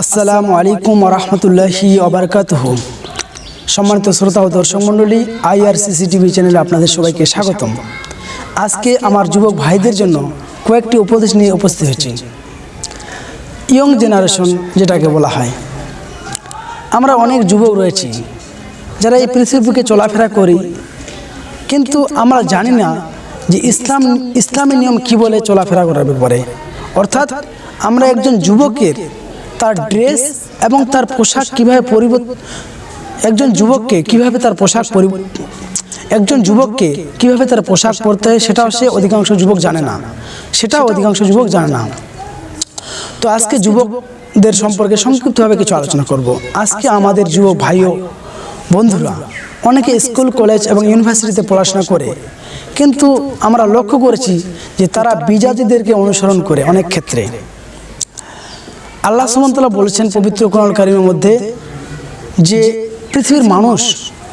আসসালামু আলাইকুম রহমতুল্লাহি অবরকাতহ সম্মানিত শ্রোতা ও দর্শক মণ্ডলী আইআরসিসিটিভি চ্যানেলে আপনাদের সবাইকে স্বাগতম। আজকে আমার যুবক ভাইদের জন্য কয়েকটি উপদেশ নিয়ে উপস্থিত হয়েছি। ইয়ং জেনারেশন যেটাকে বলা হয়। আমরা অনেক যুবক রয়েছি, যারা এই পৃথিবীকে চলাফেরা করি, কিন্তু আমরা জানি না যে ইসলাম ইসলামী নিয়ম কি বলে চলাফেরা করার ব্যাপারে। অর্থাৎ আমরা একজন যুবকের তার ড্রেস এবং তার পোশাক কীভাবে পরিবর্তন একজন যুবককে কীভাবে তার পোশাক একজন যুবককে কীভাবে তার পোশাক পরতে হয় সেটাও সে অধিকাংশ যুবক জানে না। সেটাও অধিকাংশ যুবক জানে না। তো আজকে যুবকদের সম্পর্কে সংক্ষিপ্তভাবে কিছু আলোচনা করব। আজকে আমাদের যুবক ভাই ও বন্ধুরা অনেকে স্কুল, কলেজ এবং ইউনিভার্সিটিতে পড়াশোনা করে। কিন্তু আমরা লক্ষ্য করেছি যে তারা বিজাতিদেরকে অনুসরণ করে অনেক ক্ষেত্রে। আল্লাহ সুমন্তলা বলেছেন পবিত্র কোরআন কারিমের মধ্যে যে পৃথিবীর মানুষ,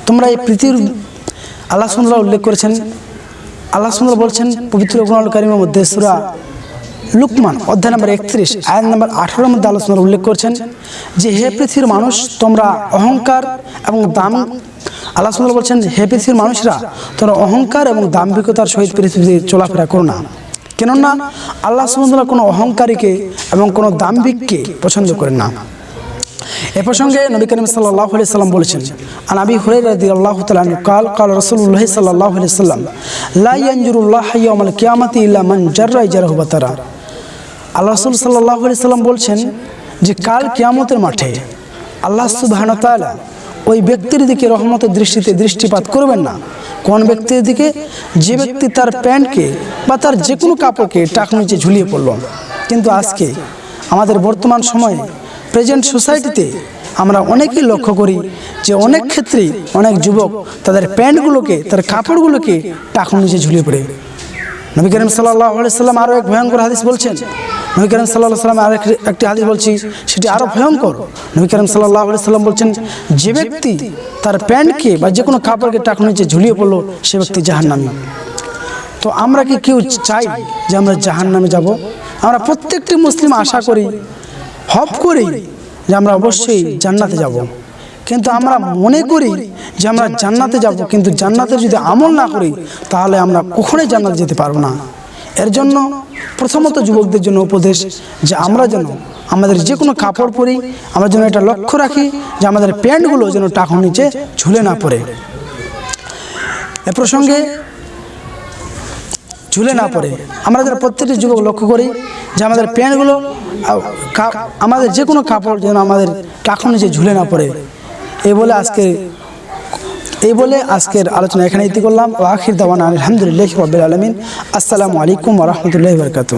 তোমরা এই পৃথিবীর আল্লাহ সুমতলা উল্লেখ করেছেন, আল্লাহ সুমতলা বলছেন পবিত্র কোরআন কারিমের মধ্যে সুরা লুকমান অধ্যায় নম্বর একত্রিশ, আয়াত নম্বর আঠারোর মধ্যে আল্লাহ আলোচনা উল্লেখ করেছেন যে হে পৃথিবীর মানুষ, তোমরা অহংকার এবং দাম, আল্লাহ সুন্দর বলছেন হে পৃথিবীর মানুষরা, তোমরা অহংকার এবং দাম্ভিকতার সহিত পৃথিবীতে চলাফেরা করো না। কেননা আল্লাহ সুমদুল্লাহ কোনো অহংকারীকে এবং কোনো দাম্ভিককে পছন্দ করেন না। এ প্রসঙ্গে নবী করিম সাল্লাহ সাল্লাম বলেছেন আর আবি হুরাই রাদি আল্লাহ তালন কাল কাল রসুল্লাহ সাল্লাহ সাল্লাম লাইয়ানজুরুল্লাহ ইয়ামাল কিয়ামাতি ইল্লা মান জাররাই জারাহু বাতারা আল্লাহ রসুল সাল্লাহ সাল্লাম বলছেন যে, কাল কিয়ামতের মাঠে আল্লাহ তাআলা ওই ব্যক্তির দিকে রহমতের দৃষ্টিতে দৃষ্টিপাত করবেন না। কোন ব্যক্তির দিকে যে ব্যক্তি তার প্যান্টকে বা তার যে কোনো কাপড়কে টাক নিচে ঝুলিয়ে পড়ল। কিন্তু আজকে আমাদের বর্তমান সময়ে প্রেজেন্ট সোসাইটিতে আমরা অনেকেই লক্ষ্য করি যে অনেক ক্ষেত্রেই অনেক যুবক তাদের প্যান্টগুলোকে, তার কাপড়গুলোকে টাক নিচে ঝুলিয়ে পড়ে। নবী করিম সাল্লাহ সাল্লাম আরও এক ভয়ঙ্কর হাদিস বলছেন নবী করিম সাল্লাহ সাল্লাম আর একটি হাদিস বলছি, সেটি আরও ভয়ঙ্কর। নবী করিম সাল্লাহ সাল্লাম বলছেন, যে ব্যক্তি তার প্যান্টকে বা যে কোনো কাপড়কে টাকা নিচে ঝুলিয়ে পড়ল, সে ব্যক্তি জাহান নামে তো আমরা কি কেউ চাই যে আমরা জাহান নামে যাব? আমরা প্রত্যেকটি মুসলিম আশা করি, হপ করি যে আমরা অবশ্যই জান্নাতে যাব। কিন্তু আমরা মনে করি যে আমরা জান্নাতে যাব, কিন্তু জান্নাতে যদি আমল না করি, তাহলে আমরা কখনোই জান্নাতে যেতে পারব না। এর জন্য প্রথমত যুবকদের জন্য উপদেশ যে আমরা যেন আমাদের যে কোনো কাপড় পরি, আমরা যেন এটা লক্ষ্য রাখি যে আমাদের প্যান্টগুলো যেন টাকা নিচে ঝুলে না পড়ে। এ প্রসঙ্গে ঝুলে না পড়ে। আমরা যারা প্রত্যেকটি যুবক লক্ষ্য করি যে আমাদের প্যান্টগুলো আমাদের যে কোনো কাপড় যেন আমাদের টাকা নিচে ঝুলে না পড়ে। এই বলে আজকে এই বলে আজকের আলোচনা এখানে ইতি করলাম আখির দাওয়ান আলহামদুলিল্লাহ রবিল আলমিন। আসসালামু আলাইকুম রহমতুল্লাহ বরকাত